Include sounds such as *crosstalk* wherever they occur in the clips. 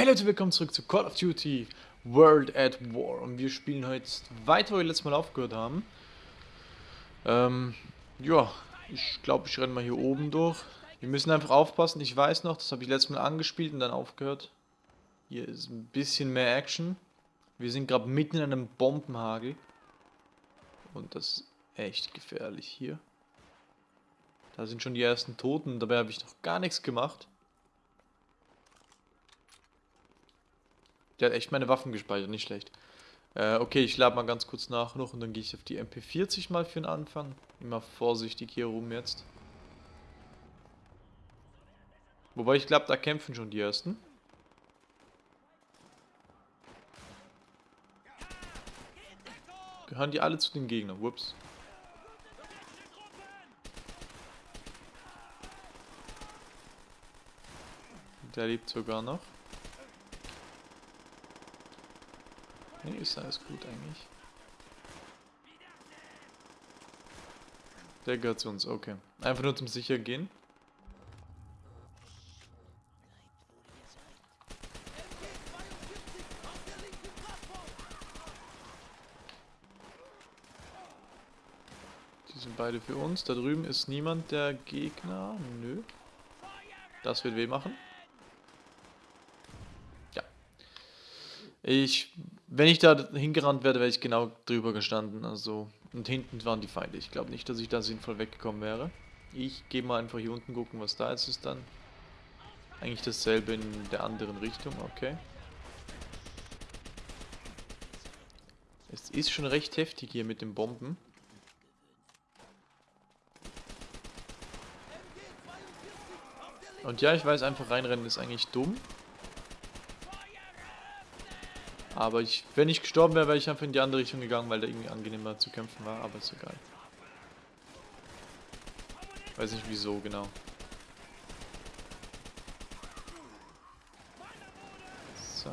Hey Leute, willkommen zurück zu Call of Duty World at War und wir spielen heute weiter, wo wir letztes Mal aufgehört haben. Ähm, ja, ich glaube, ich renne mal hier oben durch. Wir müssen einfach aufpassen, ich weiß noch, das habe ich letztes Mal angespielt und dann aufgehört. Hier ist ein bisschen mehr Action. Wir sind gerade mitten in einem Bombenhagel. Und das ist echt gefährlich hier. Da sind schon die ersten Toten, dabei habe ich noch gar nichts gemacht. Der hat echt meine Waffen gespeichert, nicht schlecht. Äh, okay, ich lade mal ganz kurz nach noch und dann gehe ich auf die MP40 mal für den Anfang. Immer vorsichtig hier rum jetzt. Wobei ich glaube, da kämpfen schon die ersten. Gehören die alle zu den Gegnern? Whoops. Der lebt sogar noch. Nee, ist alles gut eigentlich. Der gehört zu uns, okay. Einfach nur zum sicher gehen. Die sind beide für uns. Da drüben ist niemand der Gegner. Nö. Das wird weh machen. Ja. Ich wenn ich da hingerannt wäre, wäre ich genau drüber gestanden. Also, und hinten waren die Feinde. Ich glaube nicht, dass ich da sinnvoll weggekommen wäre. Ich gehe mal einfach hier unten gucken, was da ist es dann. Eigentlich dasselbe in der anderen Richtung, okay. Es ist schon recht heftig hier mit den Bomben. Und ja, ich weiß, einfach reinrennen ist eigentlich dumm. Aber ich, wenn ich gestorben wäre, wäre ich einfach in die andere Richtung gegangen, weil da irgendwie angenehmer zu kämpfen war, aber ist egal. Weiß nicht wieso genau. So.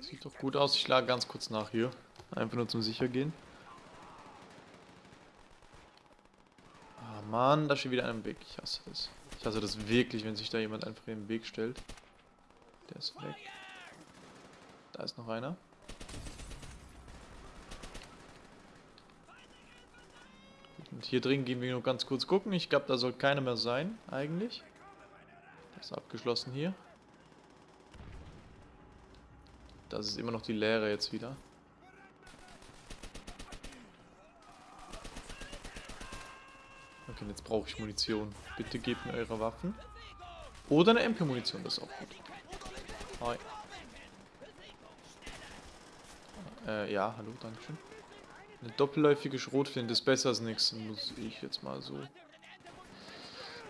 Sieht doch gut aus, ich schlage ganz kurz nach hier. Einfach nur zum sicher gehen. Mann, da steht wieder einer im Weg. Ich hasse das. Ich hasse das wirklich, wenn sich da jemand einfach im Weg stellt. Der ist weg. Da ist noch einer. Und hier drin gehen wir nur ganz kurz gucken. Ich glaube, da soll keiner mehr sein, eigentlich. Das ist abgeschlossen hier. Das ist immer noch die Leere jetzt wieder. Okay, jetzt brauche ich Munition. Bitte gebt mir eure Waffen. Oder eine MP-Munition, das ist auch gut. Hi. Äh, ja, hallo, dankeschön. Eine doppelläufige Schrotflinte ist besser als nichts, muss ich jetzt mal so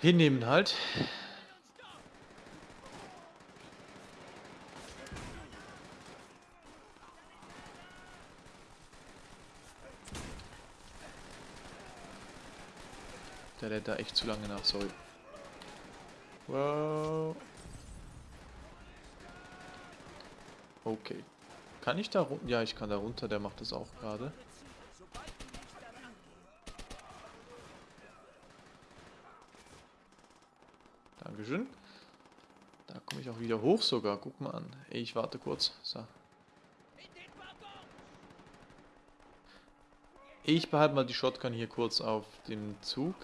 hinnehmen halt. Der lädt da echt zu lange nach, sorry. Wow. Okay. Kann ich da runter? Ja, ich kann da runter, der macht das auch gerade. Dankeschön. Da komme ich auch wieder hoch sogar. Guck mal an. Ich warte kurz. So. Ich behalte mal die Shotgun hier kurz auf dem Zug.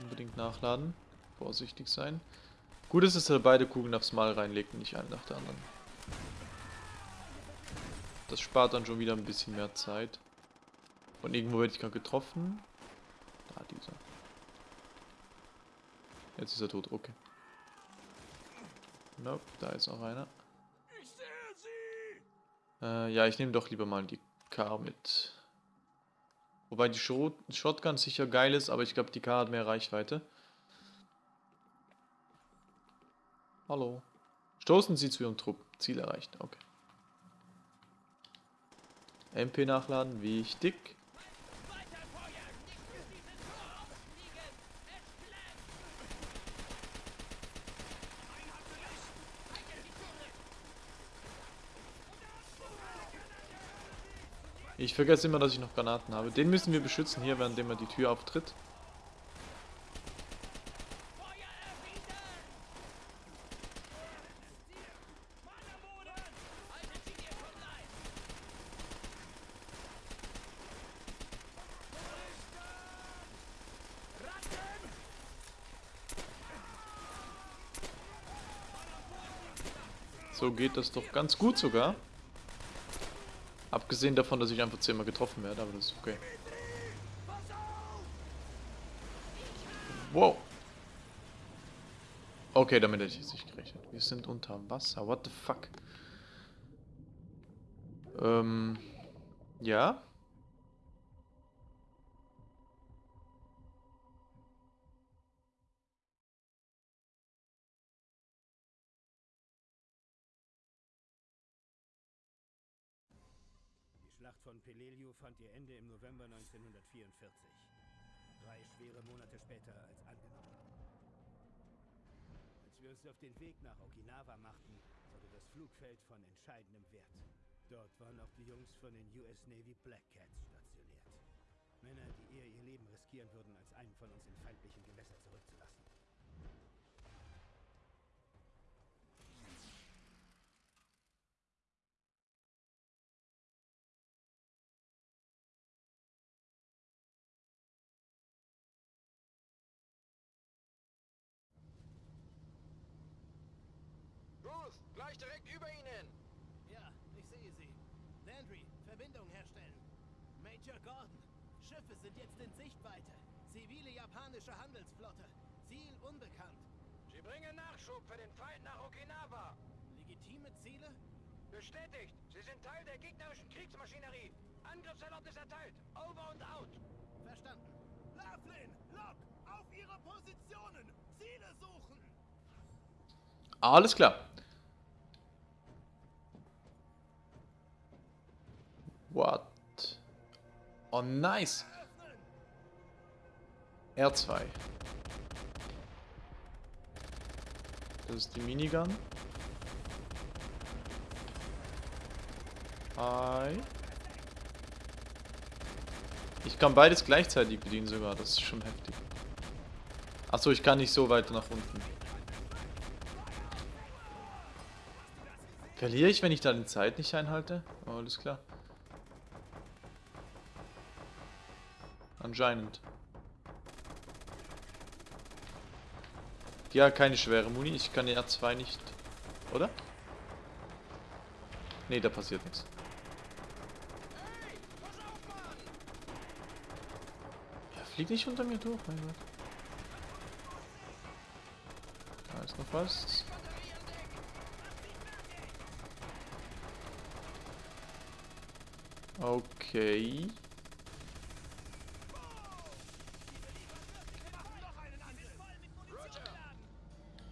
Unbedingt nachladen. Vorsichtig sein. Gut ist, dass er beide Kugeln aufs Mal reinlegt und nicht eine nach der anderen. Das spart dann schon wieder ein bisschen mehr Zeit. Und irgendwo werde ich gerade getroffen. Da, dieser. Jetzt ist er tot, okay. Nope, da ist auch einer. Äh, ja, ich nehme doch lieber mal die K mit. Wobei die Shotgun sicher geil ist, aber ich glaube, die K hat mehr Reichweite. Hallo. Stoßen Sie zu Ihrem Trupp. Ziel erreicht. Okay. MP nachladen. Wichtig. Ich vergesse immer, dass ich noch Granaten habe. Den müssen wir beschützen hier, während er die Tür auftritt. Geht das doch ganz gut sogar. Abgesehen davon, dass ich einfach zehnmal getroffen werde, aber das ist okay. Wow. Okay, damit hätte ich jetzt nicht gerechnet. Wir sind unter Wasser. What the fuck? Ähm. Ja? Fand ihr Ende im November 1944. Drei schwere Monate später als angenommen. Als wir uns auf den Weg nach Okinawa machten, wurde das Flugfeld von entscheidendem Wert. Dort waren auch die Jungs von den US Navy Black Cats stationiert. Männer, die eher ihr Leben riskieren würden, als einen von uns in feindlichen Gewässer zurückzulassen. Ruth, gleich direkt über Ihnen. Ja, ich sehe sie. Landry, Verbindung herstellen. Major Gordon, Schiffe sind jetzt in Sichtweite. Zivile japanische Handelsflotte. Ziel unbekannt. Sie bringen Nachschub für den Feind nach Okinawa. Legitime Ziele? Bestätigt, Sie sind Teil der gegnerischen Kriegsmaschinerie. Angriffserlaubnis erteilt. Over und out. Verstanden. Laughlin, Lock, auf Ihre Positionen. Ziele suchen. Alles klar. What? Oh, nice. R2. Das ist die Minigun. Hi. Ich kann beides gleichzeitig bedienen sogar. Das ist schon heftig. Achso, ich kann nicht so weit nach unten. Verliere ich, wenn ich da die Zeit nicht einhalte? Oh, alles klar. Anscheinend. Ja, keine schwere Muni. Ich kann die R2 nicht... Oder? Nee, da passiert nichts. Ja, flieg nicht unter mir durch, mein Gott. Da ist noch was. Okay.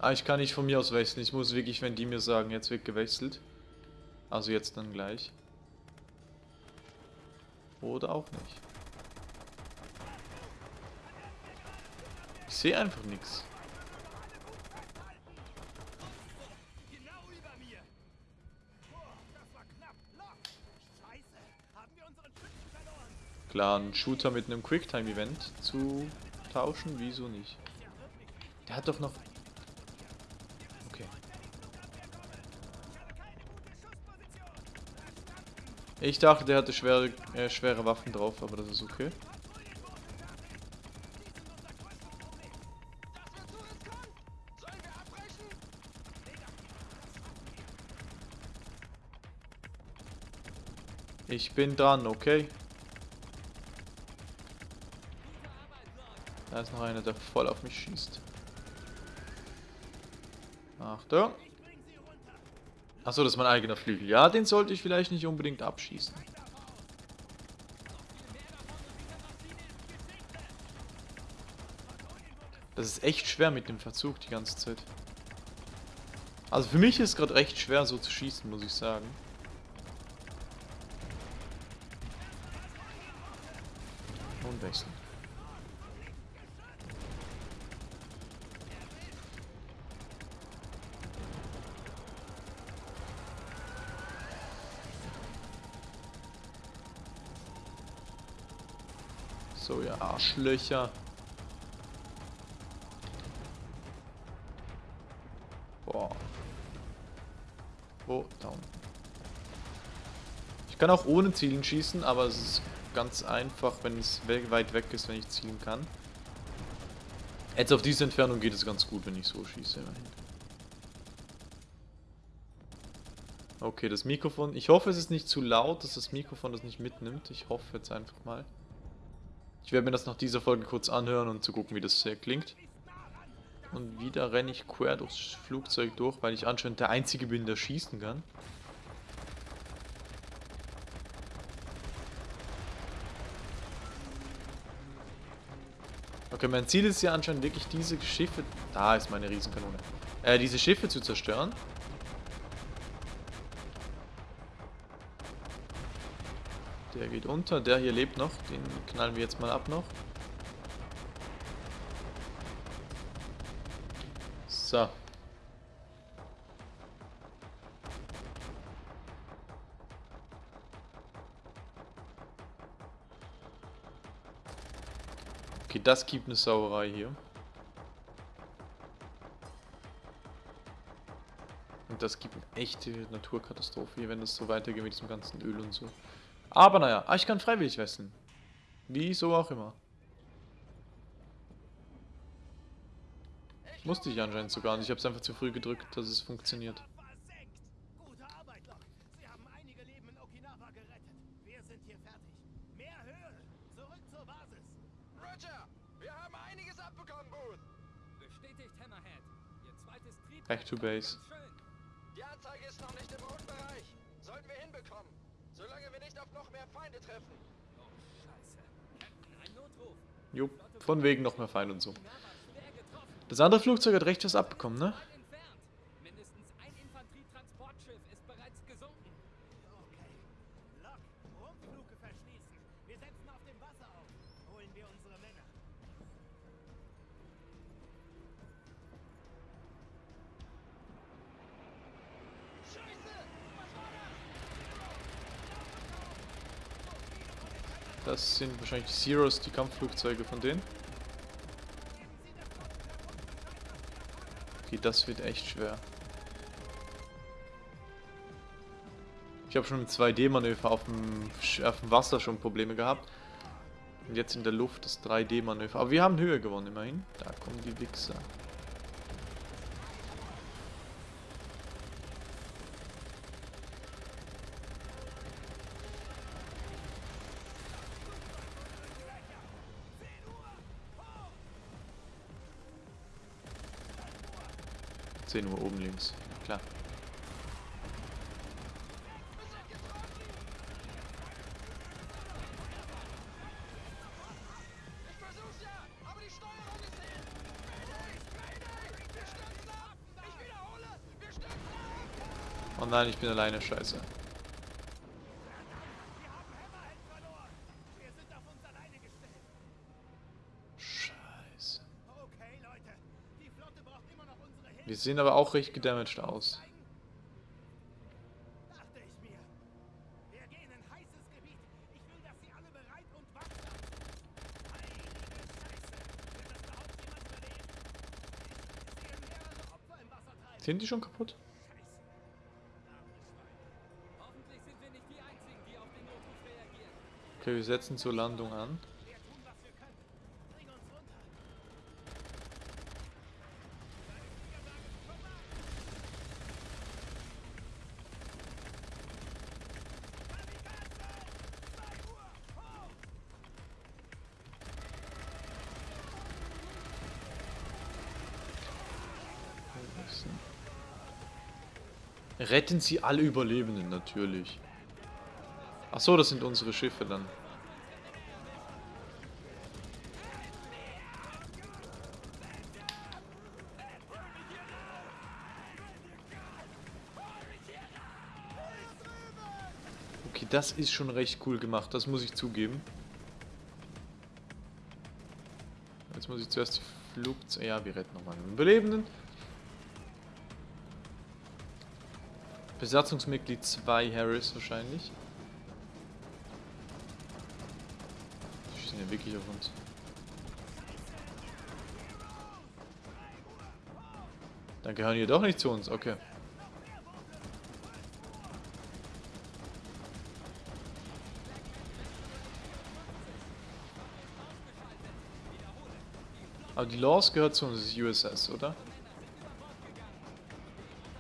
Ah, ich kann nicht von mir aus wechseln. Ich muss wirklich, wenn die mir sagen, jetzt wird gewechselt. Also jetzt dann gleich. Oder auch nicht. Ich sehe einfach nichts. Klar, einen Shooter mit einem Quicktime-Event zu tauschen, wieso nicht? Der hat doch noch... Okay. Ich dachte, der hatte schwere, äh, schwere Waffen drauf, aber das ist okay. Ich bin dran, okay? Da ist noch einer, der voll auf mich schießt. Achtung. Achso, das ist mein eigener Flügel. Ja, den sollte ich vielleicht nicht unbedingt abschießen. Das ist echt schwer mit dem Verzug die ganze Zeit. Also für mich ist es gerade recht schwer so zu schießen, muss ich sagen. Und wechseln. So, ihr Arschlöcher. Boah. Da unten. Ich kann auch ohne Zielen schießen, aber es ist ganz einfach, wenn es we weit weg ist, wenn ich zielen kann. Jetzt auf diese Entfernung geht es ganz gut, wenn ich so schieße. Immerhin. Okay, das Mikrofon. Ich hoffe, es ist nicht zu laut, dass das Mikrofon das nicht mitnimmt. Ich hoffe jetzt einfach mal. Ich werde mir das nach dieser Folge kurz anhören und zu gucken, wie das äh, klingt. Und wieder renne ich quer durchs Flugzeug durch, weil ich anscheinend der Einzige bin, der schießen kann. Okay, mein Ziel ist ja anscheinend wirklich diese Schiffe... Da ist meine Riesenkanone. Äh, diese Schiffe zu zerstören. Der geht unter, der hier lebt noch. Den knallen wir jetzt mal ab noch. So. Okay, das gibt eine Sauerei hier. Und das gibt eine echte Naturkatastrophe hier, wenn das so weitergeht mit diesem ganzen Öl und so. Aber naja, ich kann freiwillig wechseln. Wieso auch immer. Musste ich anscheinend sogar nicht. Ich habe es einfach zu früh gedrückt, dass es funktioniert. Gute Arbeit, Lok. Feinde treffen. Oh, scheiße. Ein Notruf. Jo, von wegen noch mehr Fein und so. Das andere Flugzeug hat recht was abbekommen, ne? Das sind wahrscheinlich Zeros, die Kampfflugzeuge von denen. Okay, das wird echt schwer. Ich habe schon mit 2D-Manöver auf auf dem Wasser schon Probleme gehabt. Und jetzt in der Luft das 3D-Manöver. Aber wir haben Höhe gewonnen immerhin. Da kommen die Wichser. 10 Uhr oben links. Klar. Oh nein, ich bin alleine, scheiße. Hoffentlich sind wir nicht die Einzigen, die auf den Notruf reagieren. Okay, wir setzen zur Landung an. Wir tun, was wir können. Bring uns runter. Retten Sie alle Überlebenden, natürlich. Ach so, das sind unsere Schiffe dann. Okay, das ist schon recht cool gemacht, das muss ich zugeben. Jetzt muss ich zuerst die Flugzeuge... Ja, wir retten nochmal einen Überlebenden. Besatzungsmitglied 2 Harris wahrscheinlich. schießen ja wirklich auf uns. Dann gehören die doch nicht zu uns, okay. Aber die Laws gehört zu uns, das ist USS, oder?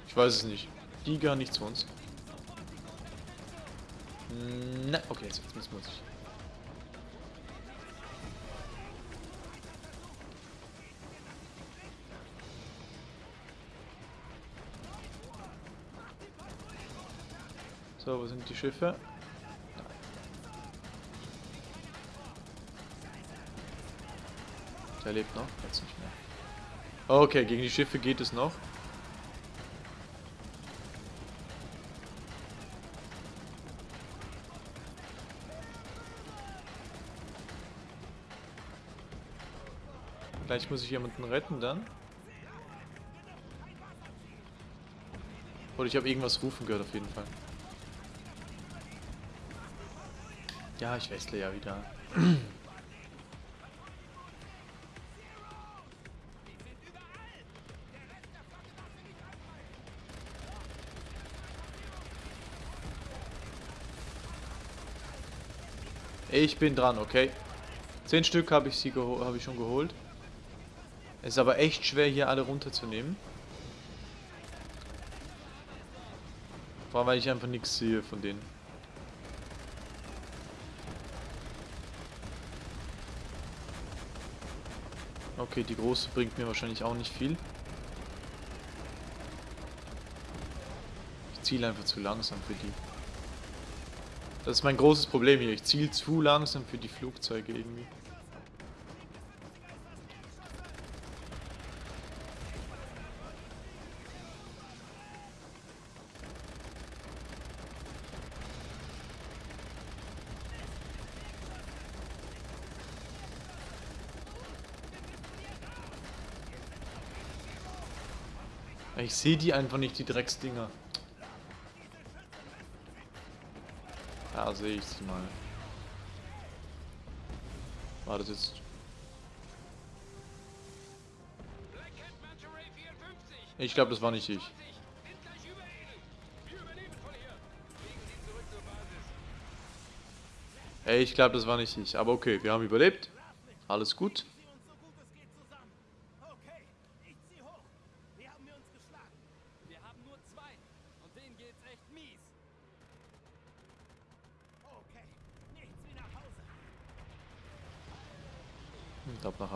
Ich weiß es nicht. Die gehören nicht zu uns. Na, okay, jetzt, jetzt muss ich. So, wo sind die Schiffe? Der lebt noch, jetzt nicht mehr. Okay, gegen die Schiffe geht es noch. Gleich muss ich jemanden retten dann. Oder ich habe irgendwas rufen gehört auf jeden Fall. Ja, ich wechsle ja wieder. Ich bin dran, okay. Zehn Stück habe ich sie habe ich schon geholt. Ist aber echt schwer hier alle runterzunehmen. Vor allem weil ich einfach nichts sehe von denen. Okay, die große bringt mir wahrscheinlich auch nicht viel. Ich ziele einfach zu langsam für die. Das ist mein großes Problem hier. Ich ziele zu langsam für die Flugzeuge irgendwie. Ich sehe die einfach nicht, die Drecksdinger. Da sehe ich sie mal. War das jetzt... Ich glaube, das war nicht ich. Ey, ich glaube, das war nicht ich. Aber okay, wir haben überlebt. Alles gut.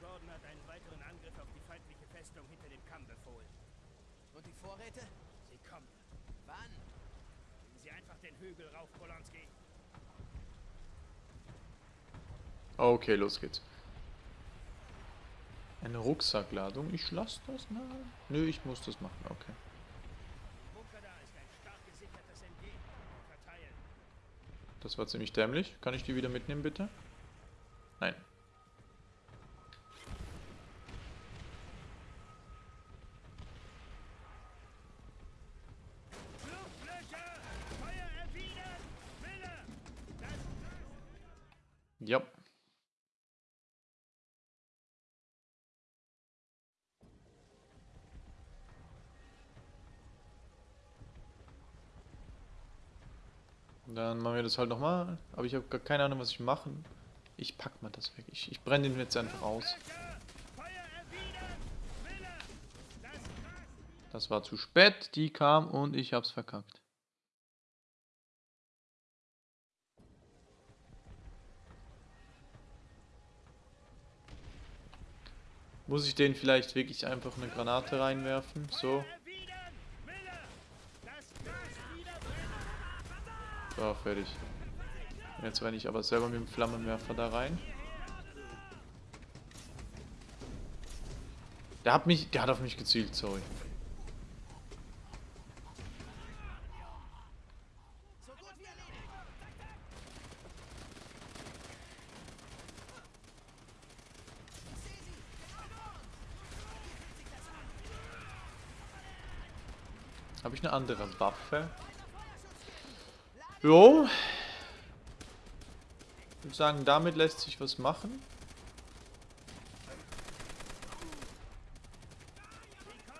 Gordon hat einen weiteren Angriff auf die feindliche Festung hinter dem Kamm befohlen. Und die Vorräte? Sie kommen. Wann? Gehen Sie einfach den Hügel rauf, Polanski. Okay, los geht's. Eine Rucksackladung. Ich lasse das mal. Nö, ich muss das machen. Okay. Das war ziemlich dämlich. Kann ich die wieder mitnehmen, bitte? dann machen wir das halt nochmal. Aber ich habe gar keine Ahnung, was ich machen. Ich pack mal das weg. Ich, ich brenne den jetzt einfach aus. Das war zu spät. Die kam und ich hab's verkackt. Muss ich den vielleicht wirklich einfach eine Granate reinwerfen? So. So, fertig. Jetzt renne ich aber selber mit dem Flammenwerfer da rein. Der hat mich, der hat auf mich gezielt, sorry. Habe ich eine andere Waffe? Jo. Ich würde sagen, damit lässt sich was machen.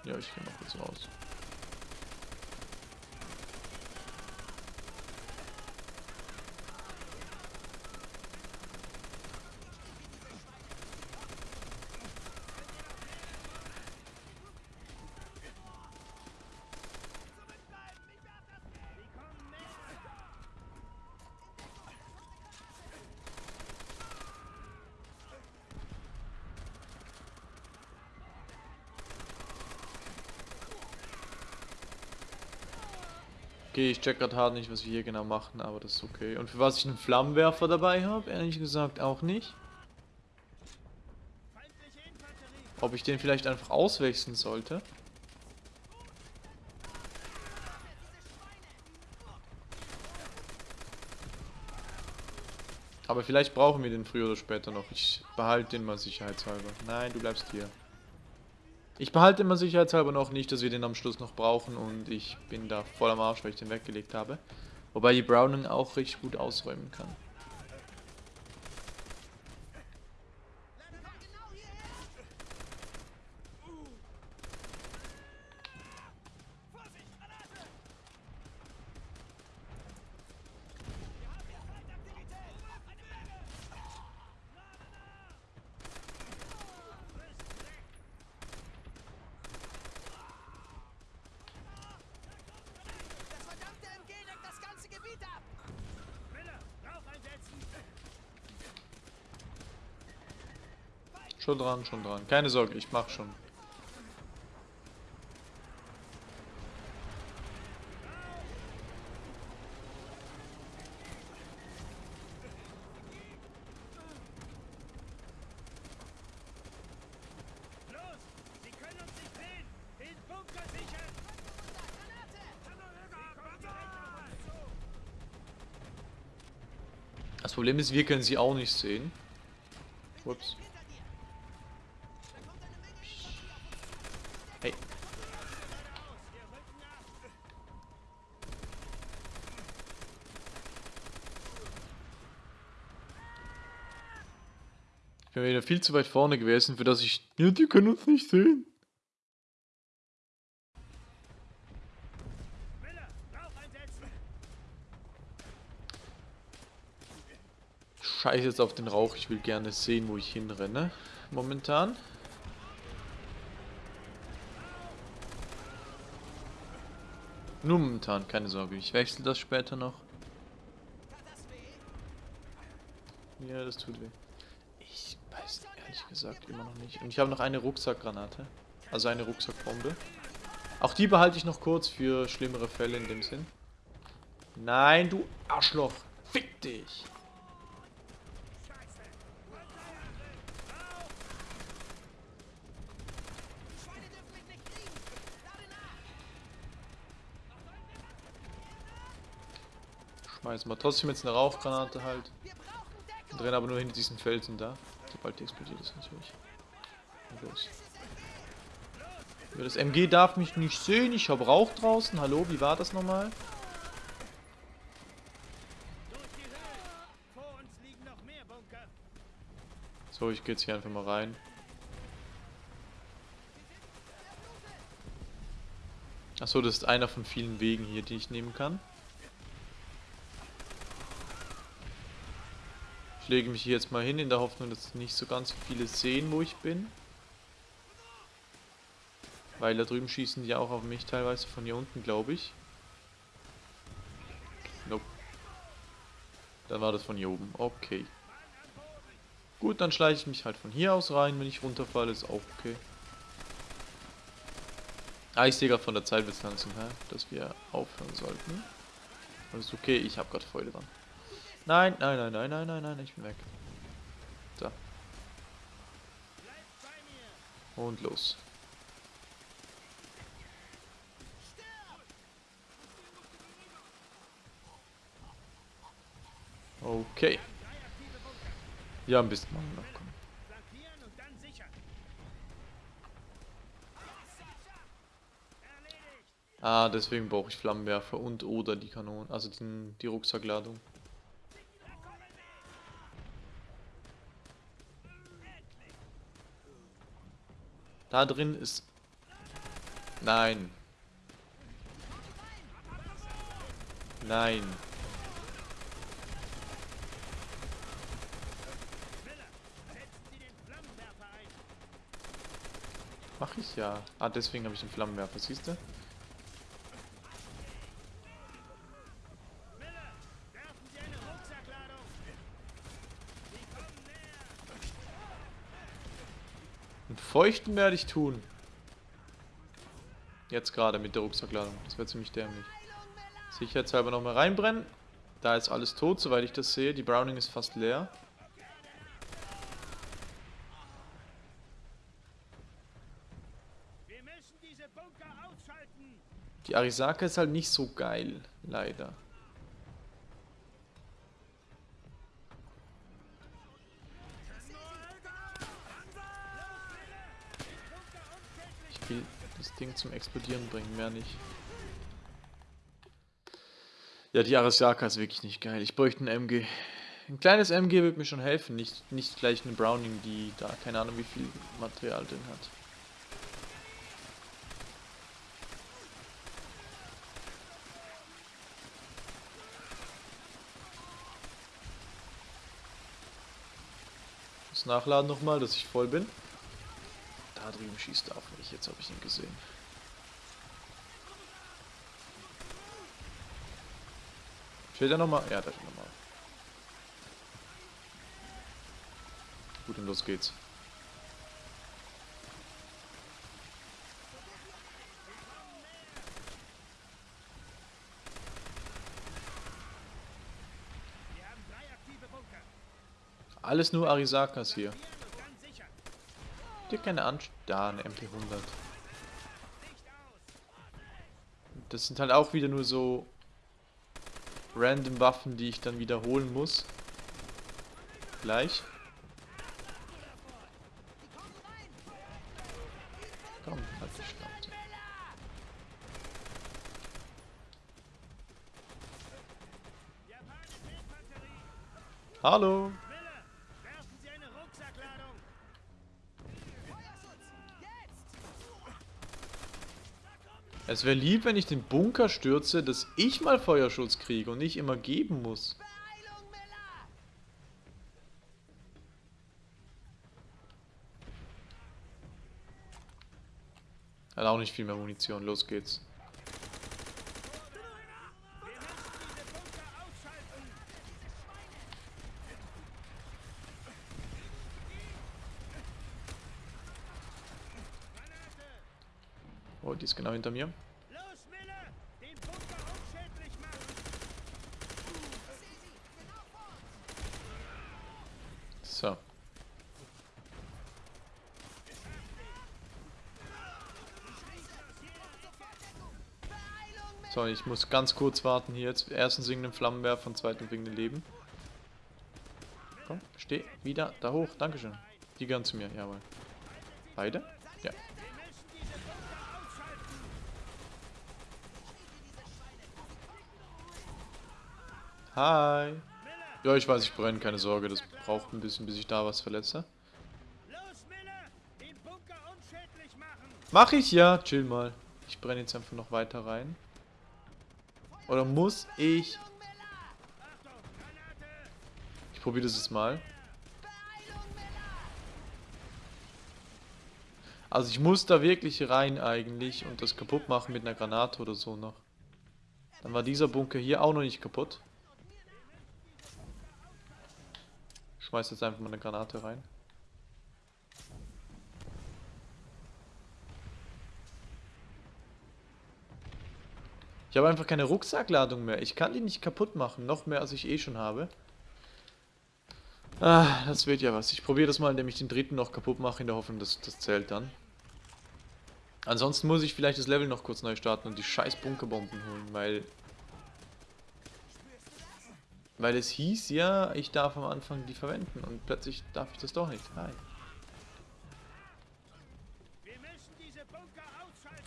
Ja, ich gehe noch kurz raus. Okay, ich check gerade hart nicht, was wir hier genau machen, aber das ist okay. Und für was ich einen Flammenwerfer dabei habe, ehrlich gesagt auch nicht. Ob ich den vielleicht einfach auswechseln sollte. Aber vielleicht brauchen wir den früher oder später noch. Ich behalte den mal sicherheitshalber. Nein, du bleibst hier. Ich behalte mal sicherheitshalber noch nicht, dass wir den am Schluss noch brauchen. Und ich bin da voll am Arsch, weil ich den weggelegt habe. Wobei die Browning auch richtig gut ausräumen kann. Komm genau hierher. Vorsicht, Granate! Das verdammte MG deckt das ganze Gebiet ab. Miller, Rauch einsetzen! Schon dran, schon dran. Keine Sorge, ich mach schon. Das Problem ist, wir können sie auch nicht sehen. Ups. Hey. Ich bin wieder viel zu weit vorne gewesen, für das ich... Ja, die können uns nicht sehen. Scheiß jetzt auf den Rauch, ich will gerne sehen, wo ich hinrenne. Momentan. Nur momentan, keine Sorge. Ich wechsle das später noch. Ja, das tut weh. Ich weiß ehrlich gesagt immer noch nicht. Und ich habe noch eine Rucksackgranate. Also eine Rucksackbombe. Auch die behalte ich noch kurz für schlimmere Fälle in dem Sinn. Nein, du Arschloch. Fick dich. Die Schweine dürfen mich nicht kriegen. Lade nach. Schmeiß mal trotzdem jetzt eine Rauchgranate halt. Wir rennen aber nur hinter diesen Felsen da. Sobald die explodiert ist natürlich. Los. Das MG darf mich nicht sehen. Ich habe Rauch draußen. Hallo, wie war das nochmal? So, ich gehe jetzt hier einfach mal rein. Achso, das ist einer von vielen Wegen hier, die ich nehmen kann. Ich lege mich hier jetzt mal hin, in der Hoffnung, dass nicht so ganz viele sehen, wo ich bin. Weil da drüben schießen die auch auf mich teilweise von hier unten, glaube ich. Nope. Dann war das von hier oben. Okay. Gut, dann schleiche ich mich halt von hier aus rein. Wenn ich runterfalle, ist auch okay. Ah, ich sehe gerade von der Zeit bis langsam her, dass wir aufhören sollten. Das ist okay, ich habe gerade Freude dran. Nein, nein, nein, nein, nein, nein, nein, ich bin weg. So. Und los. Okay. Ja, ein bisschen machen noch. Komm. Ah, deswegen brauche ich Flammenwerfer und oder die Kanonen, also den, die Rucksackladung. Da drin ist... Nein. Nein. Mach ich ja. Ah, deswegen habe ich den Flammenwerfer, siehst du? Miller, werfen Sie eine Rucksackladung. Sie kommen näher. Und feuchten werde ich tun. Jetzt gerade mit der Rucksackladung. Das wäre ziemlich dämlich. Sicherheitshalber nochmal reinbrennen. Da ist alles tot, soweit ich das sehe. Die Browning ist fast leer. Die Arisaka ist halt nicht so geil, leider. Ich will das Ding zum Explodieren bringen, mehr nicht. Ja, die Arisaka ist wirklich nicht geil. Ich bräuchte ein MG. Ein kleines MG würde mir schon helfen, nicht, nicht gleich eine Browning, die da keine Ahnung wie viel Material drin hat. Das Nachladen nochmal, dass ich voll bin. Da schießt auf mich, jetzt habe ich ihn gesehen. Steht er nochmal? Ja, da steht nochmal. Gut, und los geht's. Alles nur Arisakas hier. Flankieren und dann sichern. Dir keine Anst... Da, eine MP100. Licht aus. Das sind halt auch wieder nur so random Waffen, die ich dann wiederholen muss. Gleich. Komm, halt die Schnauze. Hallo. Miller, werfen Sie eine Rucksackladung. Es wäre lieb, wenn ich den Bunker stürze, dass ich mal Feuerschutz kriege und nicht immer geben muss. Hat auch nicht viel mehr Munition. Los geht's. Wir müssen diese Bunker ausschalten. Granate. Oh, die ist genau hinter mir. Los, Miller! Den Bunker unschädlich machen! So. So, ich muss ganz kurz warten hier jetzt. Erstens wegen dem Flammenwerfer und zweitens wegen dem Leben. Komm, steh wieder da hoch. Dankeschön. Die gehören zu mir, jawohl. Beide? Ja. Wir müssen diese Bunker ausschalten! Hi. Ja, ich weiß, ich brenne, keine Sorge. Das braucht ein bisschen, bis ich da was verletze. Mach ich ja. Chill mal. Ich brenne jetzt einfach noch weiter rein. Oder muss ich... Ich probiere das jetzt mal. Also ich muss da wirklich rein eigentlich und das kaputt machen mit einer Granate oder so noch. Dann war dieser Bunker hier auch noch nicht kaputt. Schmeiß jetzt einfach mal eine Granate rein. Ich habe einfach keine Rucksackladung mehr. Ich kann die nicht kaputt machen. Noch mehr, als ich eh schon habe. Ah, das wird ja was. Ich probiere das mal, indem ich den dritten noch kaputt mache, in der Hoffnung, dass das zählt dann. Ansonsten muss ich vielleicht das Level noch kurz neu starten und die scheiß Bunkerbomben holen, weil... Weil es hieß ja, ich darf am Anfang die verwenden und plötzlich darf ich das doch nicht. Hi. Wir müssen diese Bunker ausschalten.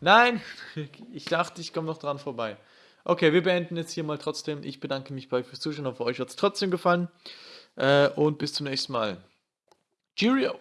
Nein! *laughs* Ich dachte, ich komme noch dran vorbei. Okay, wir beenden jetzt hier mal trotzdem. Ich bedanke mich bei euch fürs Zuschauen. Hoffe, euch hat es trotzdem gefallen. Äh, und bis zum nächsten Mal. Cheerio!